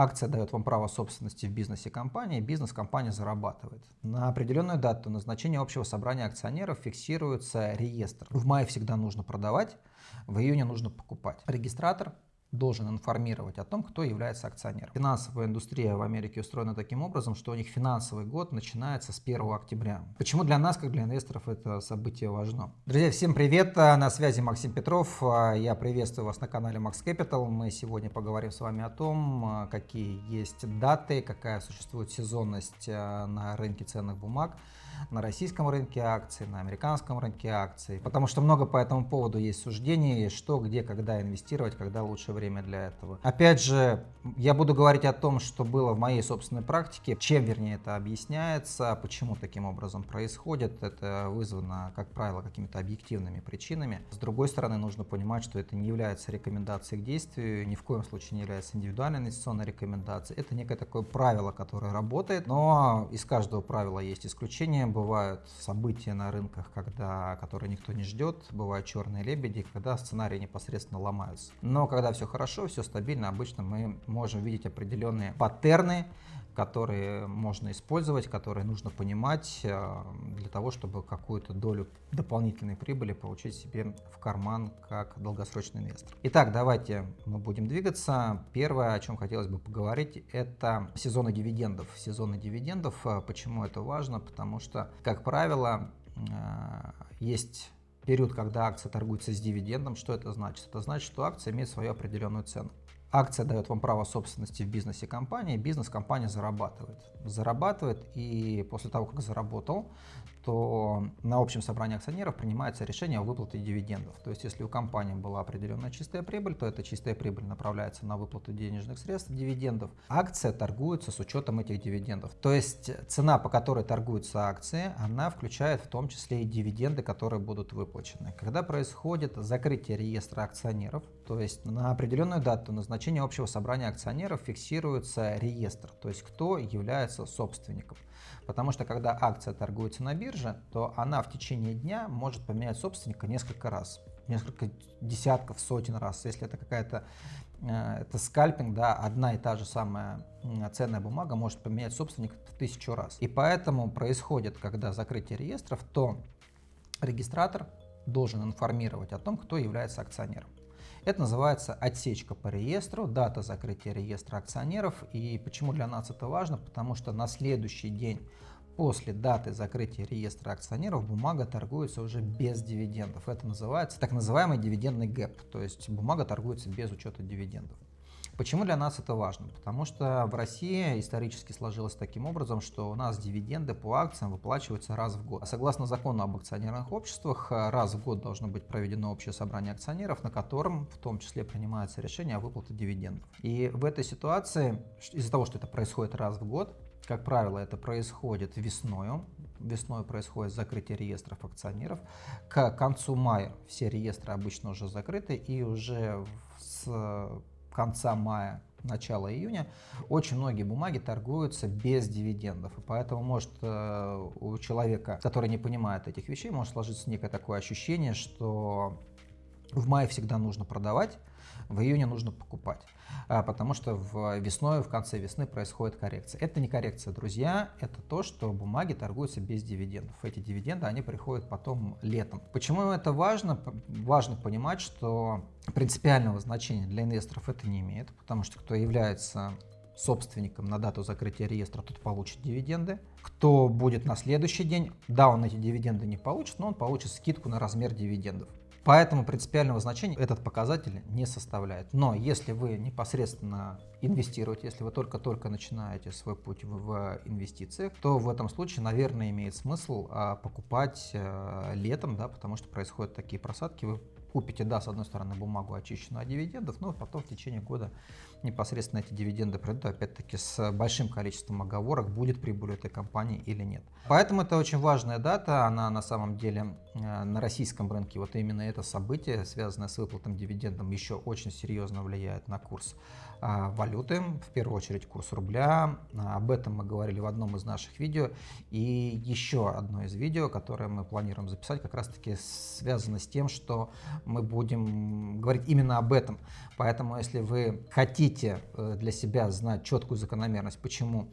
Акция дает вам право собственности в бизнесе компании, бизнес компания зарабатывает. На определенную дату назначения общего собрания акционеров фиксируется реестр. В мае всегда нужно продавать, в июне нужно покупать. Регистратор должен информировать о том, кто является акционером. Финансовая индустрия в Америке устроена таким образом, что у них финансовый год начинается с 1 октября. Почему для нас, как для инвесторов, это событие важно? Друзья, всем привет! На связи Максим Петров. Я приветствую вас на канале Max Capital. Мы сегодня поговорим с вами о том, какие есть даты, какая существует сезонность э, на рынке ценных бумаг на российском рынке акций, на американском рынке акций, потому что много по этому поводу есть суждений, что, где, когда инвестировать, когда лучшее время для этого. Опять же, я буду говорить о том, что было в моей собственной практике, чем, вернее, это объясняется, почему таким образом происходит. Это вызвано, как правило, какими-то объективными причинами. С другой стороны, нужно понимать, что это не является рекомендацией к действию, ни в коем случае не является индивидуальной инвестиционной рекомендацией. Это некое такое правило, которое работает, но из каждого правила есть исключение бывают события на рынках, когда, которые никто не ждет, бывают черные лебеди, когда сценарии непосредственно ломаются. Но когда все хорошо, все стабильно, обычно мы можем видеть определенные паттерны, которые можно использовать, которые нужно понимать э, для того, чтобы какую-то долю дополнительной прибыли получить себе в карман как долгосрочный инвестор. Итак, давайте мы будем двигаться. Первое, о чем хотелось бы поговорить, это сезоны дивидендов. Сезоны дивидендов, э, почему это важно? Потому что, как правило, э, есть период, когда акция торгуется с дивидендом. Что это значит? Это значит, что акция имеет свою определенную цену. Акция дает вам право собственности в бизнесе компании, бизнес компания зарабатывает. Зарабатывает и после того, как заработал, то на общем собрании акционеров принимается решение о выплате дивидендов. То есть если у компании была определенная чистая прибыль, то эта чистая прибыль направляется на выплату денежных средств, дивидендов. Акция торгуется с учетом этих дивидендов. То есть цена, по которой торгуются акции, она включает в том числе и дивиденды, которые будут выплачены. Когда происходит закрытие реестра акционеров, то есть на определенную дату назначения общего собрания акционеров фиксируется реестр, то есть кто является собственником. Потому что когда акция торгуется на бирже, то она в течение дня может поменять собственника несколько раз. Несколько десятков, сотен раз. Если это какая-то э, это скальпинг, да, одна и та же самая ценная бумага может поменять собственника в тысячу раз. И поэтому происходит, когда закрытие реестров, то регистратор должен информировать о том, кто является акционером. Это называется отсечка по реестру, дата закрытия реестра акционеров. И почему для нас это важно? Потому что на следующий день после даты закрытия реестра акционеров бумага торгуется уже без дивидендов. Это называется так называемый дивидендный гэп, то есть бумага торгуется без учета дивидендов. Почему для нас это важно? Потому что в России исторически сложилось таким образом, что у нас дивиденды по акциям выплачиваются раз в год. Согласно закону об акционерных обществах, раз в год должно быть проведено общее собрание акционеров, на котором в том числе принимается решение о выплате дивидендов. И в этой ситуации, из-за того, что это происходит раз в год, как правило, это происходит весною, весной происходит закрытие реестров акционеров. К концу мая все реестры обычно уже закрыты, и уже с конца мая, начала июня, очень многие бумаги торгуются без дивидендов. И поэтому может э, у человека, который не понимает этих вещей, может сложиться некое такое ощущение, что в мае всегда нужно продавать, в июне нужно покупать, а, потому что в весной, в конце весны происходит коррекция. Это не коррекция, друзья, это то, что бумаги торгуются без дивидендов. Эти дивиденды, они приходят потом летом. Почему это важно? Важно понимать, что принципиального значения для инвесторов это не имеет, потому что кто является собственником на дату закрытия реестра, тот получит дивиденды. Кто будет на следующий день, да, он эти дивиденды не получит, но он получит скидку на размер дивидендов. Поэтому принципиального значения этот показатель не составляет. Но если вы непосредственно инвестируете, если вы только-только начинаете свой путь в, инвестициях, то в этом случае, наверное, имеет смысл а, покупать а, летом, да, потому что происходят такие просадки, вы купите, да, с одной стороны, бумагу очищенную от дивидендов, но потом в течение года непосредственно эти дивиденды придут, опять-таки, с большим количеством оговорок, будет прибыль этой компании или нет. Поэтому это очень важная дата, она на самом деле э, на российском рынке, вот именно это событие, связанное с выплатом дивидендом, еще очень серьезно влияет на курс валюты, в первую очередь курс рубля. А, об этом мы говорили в одном из наших видео. И еще одно из видео, которое мы планируем записать, как раз таки связано с тем, что мы будем говорить именно об этом. Поэтому, если вы хотите хотите э, для себя знать четкую закономерность, почему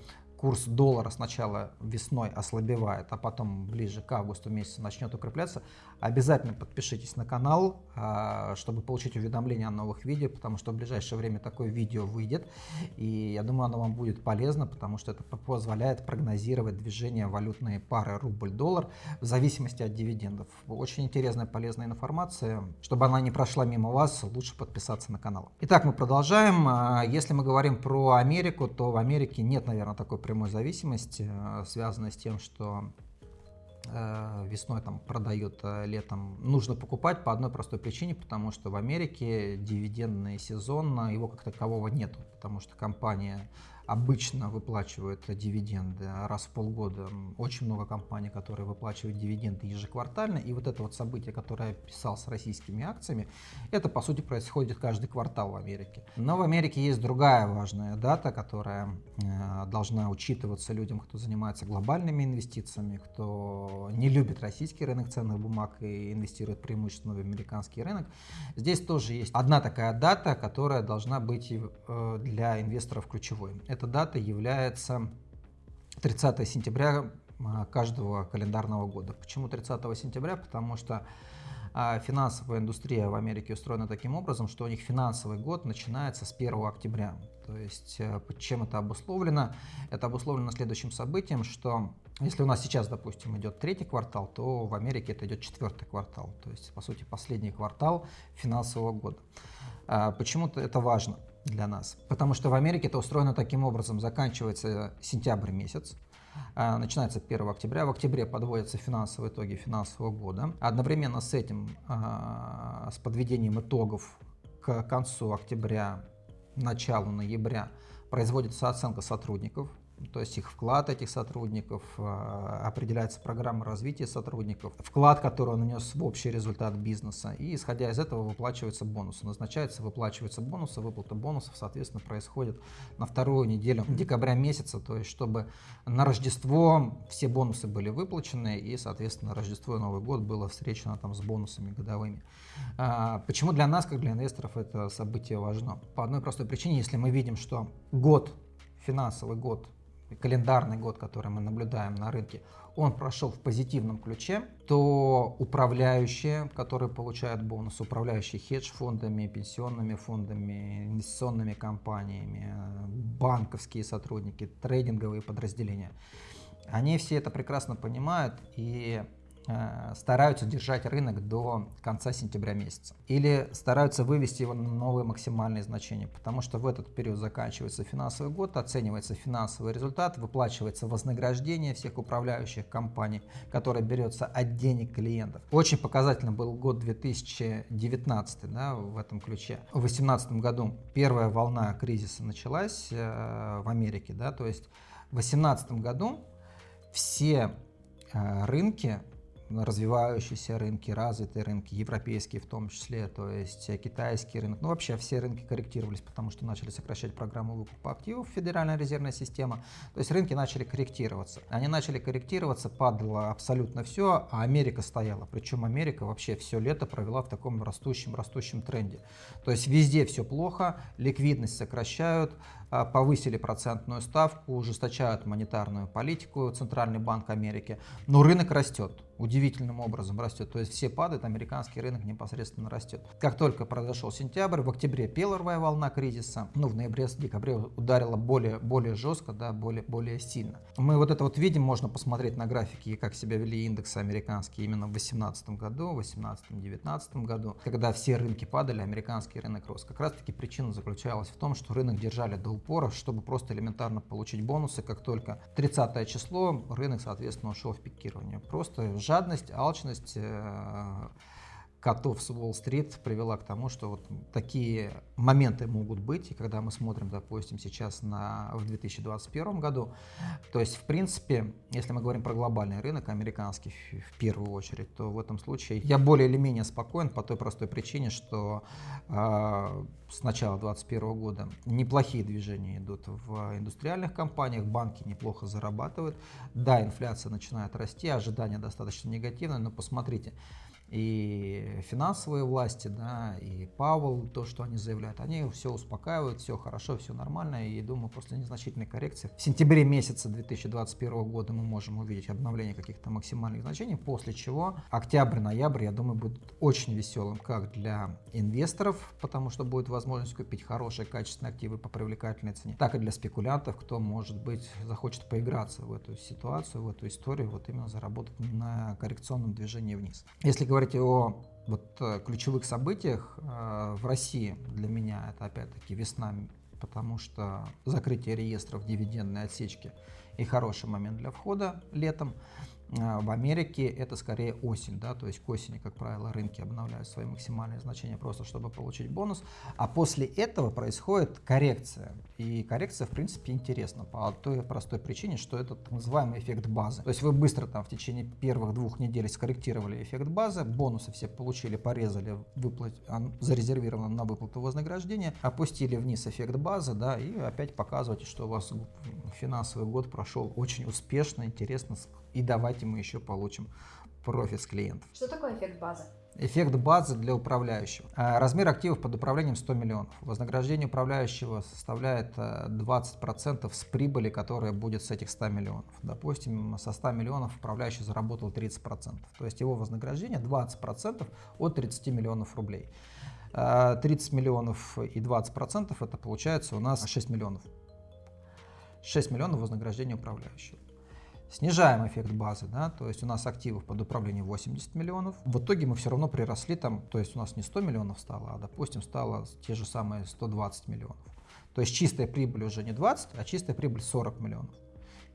курс доллара сначала весной ослабевает, а потом ближе к августу месяцу начнет укрепляться, обязательно подпишитесь на канал, а, чтобы получить уведомления о новых видео, потому что в ближайшее время такое видео выйдет. И я думаю, оно вам будет полезно, потому что это позволяет прогнозировать движение валютной пары рубль-доллар в зависимости от дивидендов. Очень интересная, полезная информация. Чтобы она не прошла мимо вас, лучше подписаться на канал. Итак, мы продолжаем. А, если мы говорим про Америку, то в Америке нет, наверное, такой прямой зависимости, а, связанной с тем, что Э, весной там продают, э, летом нужно покупать по одной простой причине, потому что в Америке дивидендный сезон, его как такового нету, потому что компания обычно выплачивают дивиденды раз в полгода. Очень много компаний, которые выплачивают дивиденды ежеквартально. И вот это вот событие, которое я писал с российскими акциями, это по сути происходит каждый квартал в Америке. Но в Америке есть другая важная дата, которая э, должна учитываться людям, кто занимается глобальными инвестициями, кто не любит российский рынок ценных бумаг и инвестирует преимущественно в американский рынок. Здесь тоже есть одна такая дата, которая должна быть э, для инвесторов ключевой эта дата является 30 сентября а, каждого календарного года. Почему 30 сентября? Потому что а, финансовая индустрия в Америке устроена таким образом, что у них финансовый год начинается с 1 октября. То есть э, чем это обусловлено? Это обусловлено следующим событием, что если у нас сейчас, допустим, идет третий квартал, то в Америке это идет четвертый квартал. То есть, по сути, последний квартал финансового года. А, почему-то это важно для нас. Потому что в Америке это устроено таким образом. Заканчивается сентябрь месяц, а, начинается 1 октября. В октябре подводятся финансовые итоги финансового года. Одновременно с этим, а, с подведением итогов к концу октября, началу ноября, производится оценка сотрудников то есть их вклад этих сотрудников, а, определяется программа развития сотрудников, вклад, который он нанес в общий результат бизнеса, и исходя из этого выплачиваются бонусы. Назначаются, выплачиваются бонусы, выплата бонусов, соответственно, происходит на вторую неделю декабря месяца, то есть чтобы на Рождество все бонусы были выплачены, и, соответственно, Рождество и Новый год было встречено там с бонусами годовыми. А, почему для нас, как для инвесторов, это событие важно? По одной простой причине, если мы видим, что год, финансовый год календарный год, который мы наблюдаем на рынке, он прошел в позитивном ключе, то управляющие, которые получают бонус, управляющие хедж-фондами, пенсионными фондами, инвестиционными компаниями, банковские сотрудники, трейдинговые подразделения, они все это прекрасно понимают и стараются держать рынок до конца сентября месяца. Или стараются вывести его на новые максимальные значения, потому что в этот период заканчивается финансовый год, оценивается финансовый результат, выплачивается вознаграждение всех управляющих компаний, которое берется от денег клиентов. Очень показательно был год 2019 да, в этом ключе. В 2018 году первая волна кризиса началась э, в Америке, да, то есть в 2018 году все э, рынки развивающиеся рынки, развитые рынки, европейские в том числе, то есть э, китайский рынок. Ну, вообще все рынки корректировались, потому что начали сокращать программу выкупа активов, Федеральная резервная система. То есть рынки начали корректироваться. Они начали корректироваться, падало абсолютно все, а Америка стояла. Причем Америка вообще все лето провела в таком растущем-растущем тренде. То есть везде все плохо, ликвидность сокращают, повысили процентную ставку, ужесточают монетарную политику Центральный банк Америки, но рынок растет удивительным образом растет. То есть все падают, американский рынок непосредственно растет. Как только произошел сентябрь, в октябре первая волна кризиса, ну в ноябре, декабре ударила более, более жестко, да, более, более сильно. Мы вот это вот видим, можно посмотреть на графике, как себя вели индексы американские именно в 2018 году, в 2018-2019 году, когда все рынки падали, американский рынок рос. Как раз таки причина заключалась в том, что рынок держали до упора, чтобы просто элементарно получить бонусы, как только 30 число, рынок, соответственно, ушел в пикирование. Просто жадность, алчность э, котов с Уолл-стрит привела к тому, что вот такие моменты могут быть. И когда мы смотрим, допустим, сейчас на, в 2021 году, то есть, в принципе, если мы говорим про глобальный рынок, американский в первую очередь, то в этом случае я более или менее спокоен по той простой причине, что э, с начала 2021 года неплохие движения идут в индустриальных компаниях, банки неплохо зарабатывают. Да, инфляция начинает расти, ожидания достаточно негативные, но посмотрите, и финансовые власти, да, и Павел, то, что они заявляют, они все успокаивают, все хорошо, все нормально, и думаю, после незначительной коррекции в сентябре месяца 2021 года мы можем увидеть обновление каких-то максимальных значений, после чего октябрь-ноябрь, я думаю, будет очень веселым как для инвесторов, потому что будет возможность купить хорошие качественные активы по привлекательной цене, так и для спекулянтов, кто, может быть, захочет поиграться в эту ситуацию, в эту историю, вот именно заработать на коррекционном движении вниз. Если говорить о вот, э, ключевых событиях э, в России, для меня это опять-таки весна, потому что закрытие реестров дивидендной отсечки и хороший момент для входа летом. А, в Америке это скорее осень, да, то есть к осени, как правило, рынки обновляют свои максимальные значения просто, чтобы получить бонус, а после этого происходит коррекция. И коррекция, в принципе, интересна по той простой причине, что это так называемый эффект базы. То есть вы быстро там в течение первых двух недель скорректировали эффект базы, бонусы все получили, порезали, выплат... зарезервировано на выплату вознаграждения, опустили вниз эффект базы, да, и опять показываете, что у вас финансовый год прошел очень успешно, интересно, и давайте мы еще получим профит с клиентов. Что такое эффект базы? Эффект базы для управляющего. А, размер активов под управлением 100 миллионов. Вознаграждение управляющего составляет 20% э, с прибыли, которая будет с этих 100 миллионов. Допустим, со 100 миллионов управляющий заработал 30%. То есть его вознаграждение 20% от 30 миллионов рублей. 30 а, миллионов и 20% это получается у нас 6 миллионов. 6 миллионов вознаграждения управляющего. Снижаем эффект базы, да, то есть у нас активов под управлением 80 миллионов. В итоге мы все равно приросли там, то есть у нас не 100 миллионов стало, а допустим стало те же самые 120 миллионов. То есть чистая прибыль уже не 20, а чистая прибыль 40 миллионов.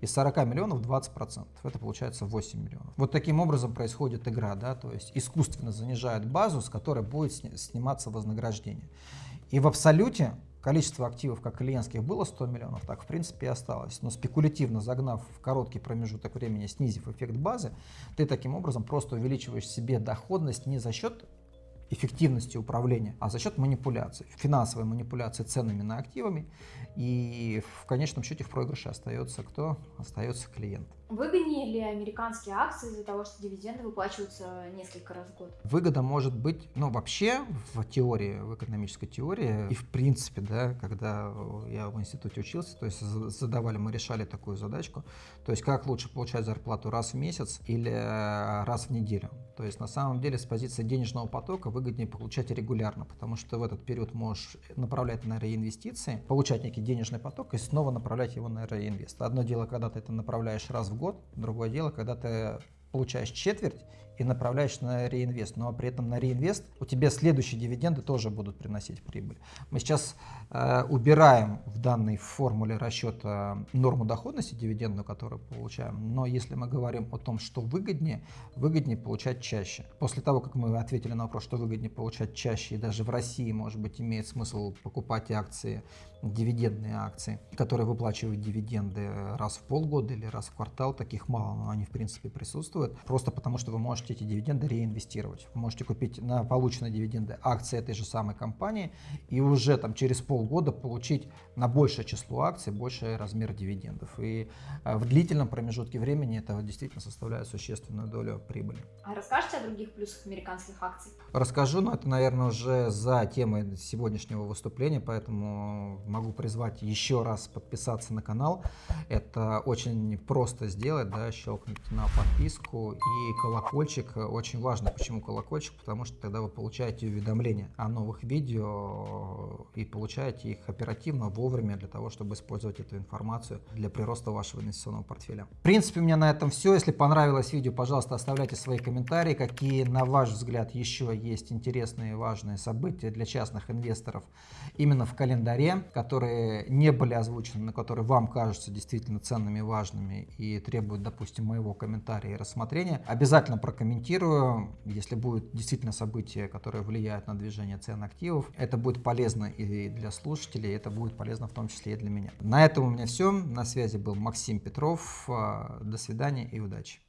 Из 40 миллионов 20%, это получается 8 миллионов. Вот таким образом происходит игра, да, то есть искусственно занижают базу, с которой будет сниматься вознаграждение. И в абсолюте количество активов как клиентских было 100 миллионов, так в принципе и осталось. Но спекулятивно загнав в короткий промежуток времени, снизив эффект базы, ты таким образом просто увеличиваешь себе доходность не за счет эффективности управления, а за счет манипуляций, финансовой манипуляции ценами на активами. И в конечном счете в проигрыше остается кто? Остается клиент. Выгоднее ли американские акции из-за того, что дивиденды выплачиваются несколько раз в год? Выгода может быть, ну вообще в теории, в экономической теории и в принципе, да, когда я в институте учился, то есть задавали, мы решали такую задачку, то есть как лучше получать зарплату раз в месяц или раз в неделю. То есть на самом деле с позиции денежного потока выгоднее получать регулярно, потому что в этот период можешь направлять на реинвестиции, получать некий денежный поток и снова направлять его на реинвест. Одно дело, когда ты это направляешь раз в год, другое дело, когда ты получаешь четверть и направляешь на реинвест, но при этом на реинвест у тебя следующие дивиденды тоже будут приносить прибыль. Мы сейчас э, убираем в данной формуле расчета норму доходности дивидендную, которую получаем, но если мы говорим о том, что выгоднее, выгоднее получать чаще. После того, как мы ответили на вопрос, что выгоднее получать чаще, и даже в России, может быть, имеет смысл покупать акции, дивидендные акции, которые выплачивают дивиденды раз в полгода или раз в квартал, таких мало, но они в принципе присутствуют, просто потому что вы можете эти дивиденды реинвестировать. Вы можете купить на полученные дивиденды акции этой же самой компании и уже там через полгода получить на большее число акций больший размер дивидендов. И э, в длительном промежутке времени это действительно составляет существенную долю прибыли. А расскажете о других плюсах американских акций? Расскажу, но это, наверное, уже за темой сегодняшнего выступления, поэтому могу призвать еще раз подписаться на канал. Это очень просто сделать, да, щелкнуть на подписку и колокольчик очень важно. Почему колокольчик? Потому что тогда вы получаете уведомления о новых видео и получаете их оперативно, вовремя, для того, чтобы использовать эту информацию для прироста вашего инвестиционного портфеля. В принципе, у меня на этом все. Если понравилось видео, пожалуйста, оставляйте свои комментарии, какие, на ваш взгляд, еще есть интересные и важные события для частных инвесторов именно в календаре, которые не были озвучены, но которые вам кажутся действительно ценными важными и требуют, допустим, моего комментария и рассмотрения. Обязательно прокомментируйте комментирую. Если будет действительно событие, которое влияет на движение цен активов, это будет полезно и для слушателей, это будет полезно в том числе и для меня. На этом у меня все. На связи был Максим Петров. До свидания и удачи.